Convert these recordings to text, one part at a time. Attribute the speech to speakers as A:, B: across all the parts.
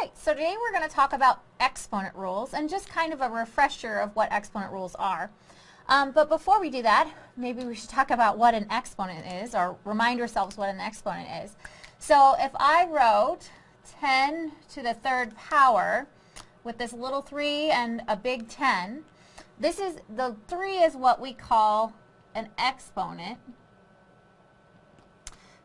A: right, so today we're going to talk about exponent rules and just kind of a refresher of what exponent rules are. Um, but before we do that, maybe we should talk about what an exponent is or remind ourselves what an exponent is. So if I wrote 10 to the third power with this little 3 and a big 10, this is, the 3 is what we call an exponent.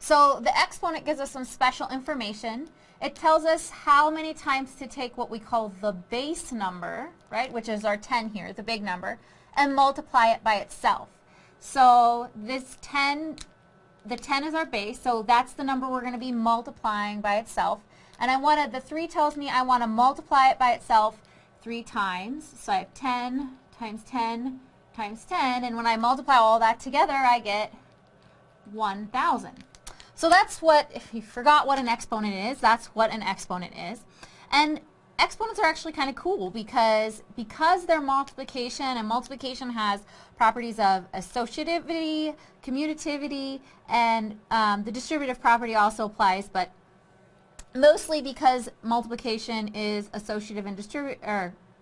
A: So the exponent gives us some special information. It tells us how many times to take what we call the base number, right, which is our 10 here, the big number, and multiply it by itself. So this 10, the 10 is our base, so that's the number we're going to be multiplying by itself. And I want to, the 3 tells me I want to multiply it by itself 3 times. So I have 10 times 10 times 10, and when I multiply all that together, I get 1,000. So that's what, if you forgot what an exponent is, that's what an exponent is. And exponents are actually kind of cool because because they're multiplication and multiplication has properties of associativity, commutativity, and um, the distributive property also applies, but mostly because multiplication is associative and distributive,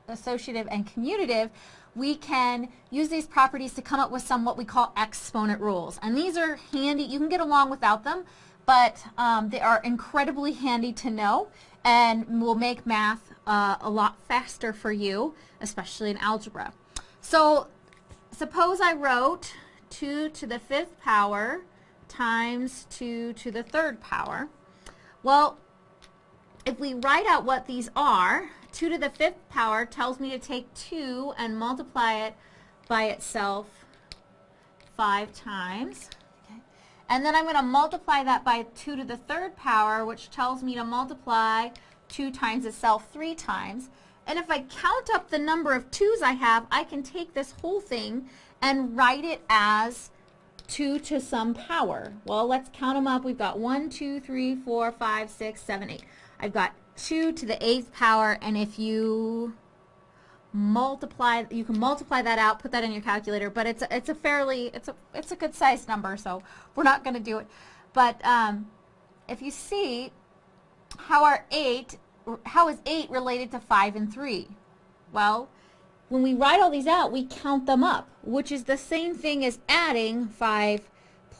A: associative and commutative, we can use these properties to come up with some what we call exponent rules. And these are handy. You can get along without them, but um, they are incredibly handy to know and will make math uh, a lot faster for you, especially in algebra. So suppose I wrote 2 to the fifth power times 2 to the third power. Well, if we write out what these are, 2 to the fifth power tells me to take 2 and multiply it by itself 5 times. And then I'm going to multiply that by 2 to the third power, which tells me to multiply 2 times itself 3 times. And if I count up the number of 2's I have, I can take this whole thing and write it as 2 to some power. Well, let's count them up. We've got 1, 2, 3, 4, 5, 6, 7, 8. I've got 2 to the eighth power, and if you multiply, you can multiply that out, put that in your calculator, but it's a, it's a fairly, it's a, it's a good sized number, so we're not going to do it. But um, if you see how are 8, how is 8 related to 5 and 3? Well, when we write all these out, we count them up, which is the same thing as adding 5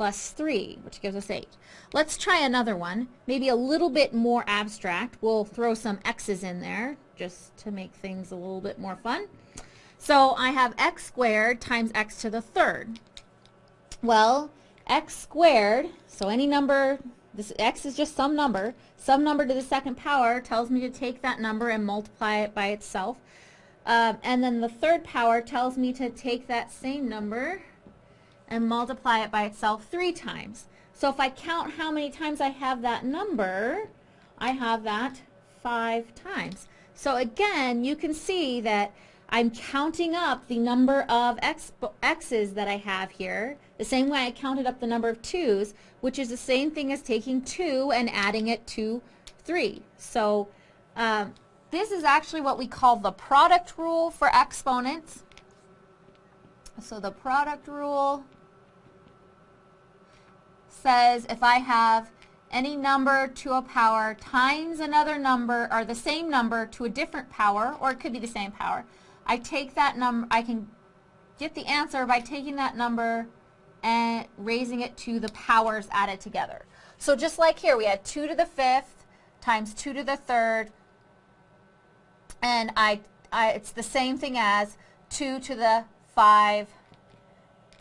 A: plus 3, which gives us 8. Let's try another one, maybe a little bit more abstract. We'll throw some x's in there just to make things a little bit more fun. So I have x squared times x to the third. Well, x squared, so any number, this x is just some number, some number to the second power tells me to take that number and multiply it by itself. Um, and then the third power tells me to take that same number and multiply it by itself three times. So if I count how many times I have that number, I have that five times. So again, you can see that I'm counting up the number of x, x's that I have here, the same way I counted up the number of 2's, which is the same thing as taking 2 and adding it to 3. So um, this is actually what we call the product rule for exponents. So the product rule says if I have any number to a power times another number or the same number to a different power or it could be the same power I take that number I can get the answer by taking that number and raising it to the powers added together. So just like here we had 2 to the fifth times 2 to the third and I, I it's the same thing as 2 to the 5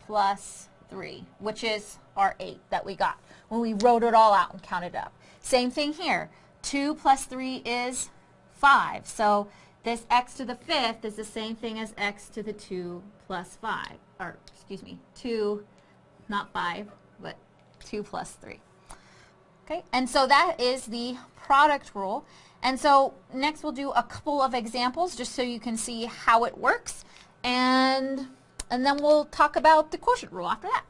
A: plus 3 which is our 8 that we got when we wrote it all out and counted up. Same thing here. 2 plus 3 is 5. So this x to the fifth is the same thing as x to the 2 plus 5. Or, excuse me, 2, not 5, but 2 plus 3. Okay, and so that is the product rule. And so next we'll do a couple of examples just so you can see how it works. And, and then we'll talk about the quotient rule after that.